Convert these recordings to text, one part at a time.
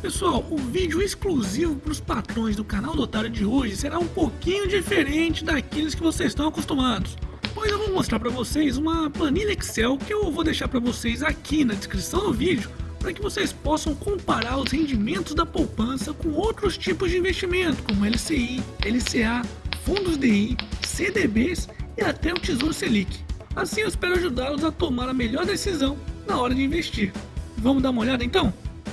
Pessoal, o vídeo exclusivo para os patrões do canal do Otário de hoje será um pouquinho diferente daqueles que vocês estão acostumados. Pois eu vou mostrar para vocês uma planilha Excel que eu vou deixar para vocês aqui na descrição do vídeo para que vocês possam comparar os rendimentos da poupança com outros tipos de investimento, como LCI, LCA, fundos DI, CDBs e até o Tesouro Selic. Assim eu espero ajudá-los a tomar a melhor decisão na hora de investir. Vamos dar uma olhada então?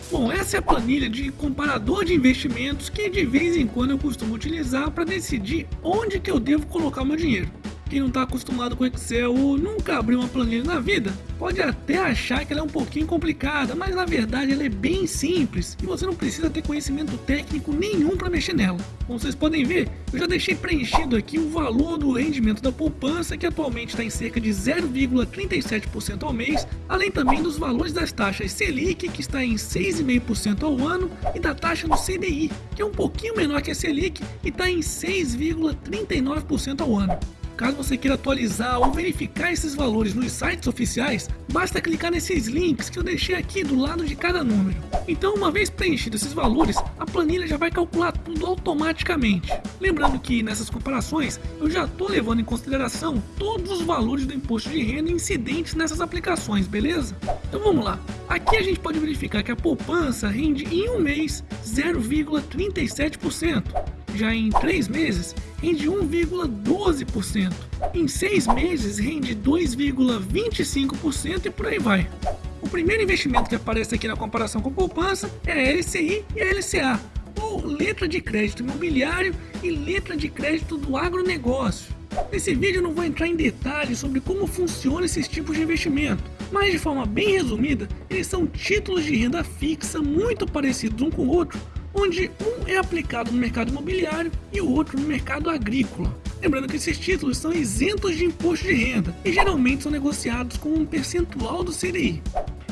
Bom, essa é a planilha de comparador de investimentos que de vez em quando eu costumo utilizar para decidir onde que eu devo colocar meu dinheiro. Quem não está acostumado com Excel ou nunca abriu uma planilha na vida, pode até achar que ela é um pouquinho complicada, mas na verdade ela é bem simples e você não precisa ter conhecimento técnico nenhum para mexer nela. Como vocês podem ver, eu já deixei preenchido aqui o valor do rendimento da poupança, que atualmente está em cerca de 0,37% ao mês, além também dos valores das taxas Selic, que está em 6,5% ao ano, e da taxa do CDI, que é um pouquinho menor que a Selic e está em 6,39% ao ano. Caso você queira atualizar ou verificar esses valores nos sites oficiais, basta clicar nesses links que eu deixei aqui do lado de cada número. Então, uma vez preenchidos esses valores, a planilha já vai calcular tudo automaticamente. Lembrando que nessas comparações, eu já estou levando em consideração todos os valores do imposto de renda incidentes nessas aplicações, beleza? Então vamos lá. Aqui a gente pode verificar que a poupança rende em um mês 0,37%. Já em três meses, rende 1,12%. Em seis meses rende 2,25% e por aí vai. O primeiro investimento que aparece aqui na comparação com poupança é a LCI e a LCA, ou letra de crédito imobiliário e letra de crédito do agronegócio. Nesse vídeo eu não vou entrar em detalhes sobre como funcionam esses tipos de investimento, mas de forma bem resumida, eles são títulos de renda fixa muito parecidos um com o outro, onde um é aplicado no mercado imobiliário e o outro no mercado agrícola. Lembrando que esses títulos são isentos de imposto de renda e geralmente são negociados com um percentual do CDI.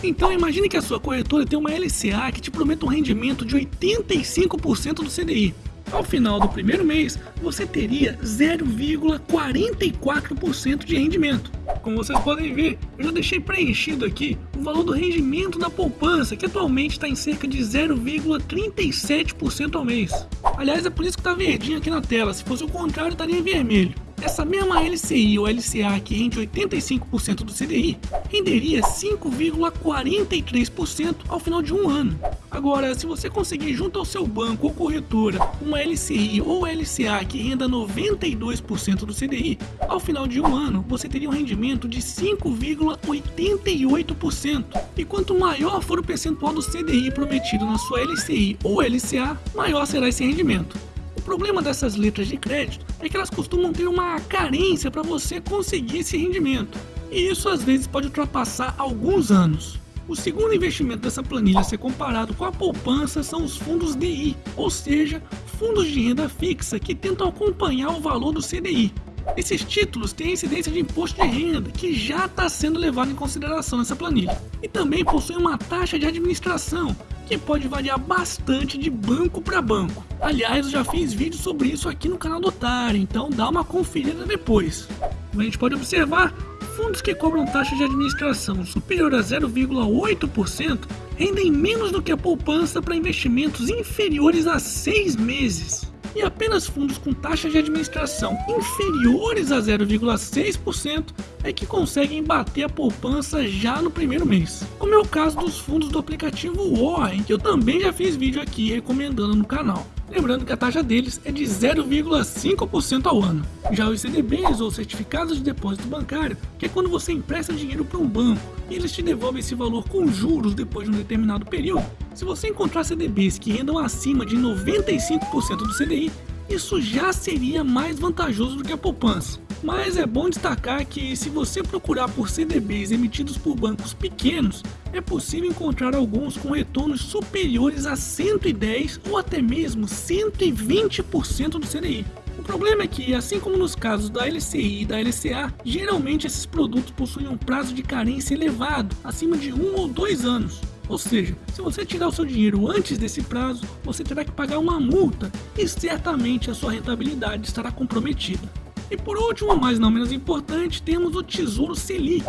Então imagine que a sua corretora tem uma LCA que te promete um rendimento de 85% do CDI. Ao final do primeiro mês, você teria 0,44% de rendimento. Como vocês podem ver, eu já deixei preenchido aqui valor do rendimento da poupança, que atualmente está em cerca de 0,37% ao mês. Aliás, é por isso que está verdinho aqui na tela, se fosse o contrário estaria vermelho. Essa mesma LCI ou LCA que rende 85% do CDI renderia 5,43% ao final de um ano. Agora, se você conseguir junto ao seu banco ou corretora uma LCI ou LCA que renda 92% do CDI, ao final de um ano você teria um rendimento de 5,88%. E quanto maior for o percentual do CDI prometido na sua LCI ou LCA, maior será esse rendimento. O problema dessas letras de crédito é que elas costumam ter uma carência para você conseguir esse rendimento. E isso às vezes pode ultrapassar alguns anos. O segundo investimento dessa planilha a ser comparado com a poupança são os fundos DI, ou seja, fundos de renda fixa que tentam acompanhar o valor do CDI. Esses títulos têm incidência de imposto de renda, que já está sendo levado em consideração nessa planilha. E também possuem uma taxa de administração, que pode variar bastante de banco para banco. Aliás, eu já fiz vídeo sobre isso aqui no canal do Otário, então dá uma conferida depois. Como a gente pode observar, fundos que cobram taxa de administração superior a 0,8% rendem menos do que a poupança para investimentos inferiores a 6 meses. E apenas fundos com taxas de administração inferiores a 0,6% é que conseguem bater a poupança já no primeiro mês. Como é o caso dos fundos do aplicativo Warren, que eu também já fiz vídeo aqui recomendando no canal. Lembrando que a taxa deles é de 0,5% ao ano. Já os CDBs ou certificados de depósito bancário, que é quando você empresta dinheiro para um banco e eles te devolvem esse valor com juros depois de um determinado período. Se você encontrar CDBs que rendam acima de 95% do CDI, isso já seria mais vantajoso do que a poupança. Mas é bom destacar que se você procurar por CDBs emitidos por bancos pequenos, é possível encontrar alguns com retornos superiores a 110 ou até mesmo 120% do CDI. O problema é que, assim como nos casos da LCI e da LCA, geralmente esses produtos possuem um prazo de carência elevado, acima de um ou dois anos. Ou seja, se você tirar o seu dinheiro antes desse prazo, você terá que pagar uma multa e certamente a sua rentabilidade estará comprometida. E por último, mas não menos importante, temos o Tesouro Selic,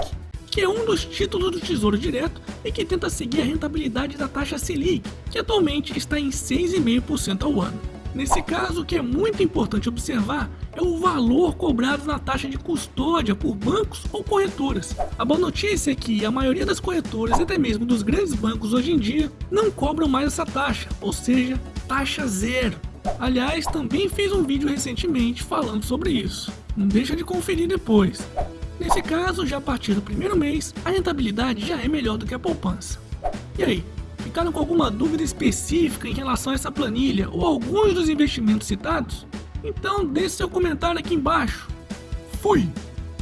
que é um dos títulos do Tesouro Direto e que tenta seguir a rentabilidade da taxa Selic, que atualmente está em 6,5% ao ano. Nesse caso, o que é muito importante observar é o valor cobrado na taxa de custódia por bancos ou corretoras. A boa notícia é que a maioria das corretoras, até mesmo dos grandes bancos hoje em dia, não cobram mais essa taxa, ou seja, taxa zero. Aliás, também fiz um vídeo recentemente falando sobre isso. Não deixa de conferir depois. Nesse caso, já a partir do primeiro mês, a rentabilidade já é melhor do que a poupança. E aí, ficaram com alguma dúvida específica em relação a essa planilha ou alguns dos investimentos citados? Então deixe seu comentário aqui embaixo. Fui!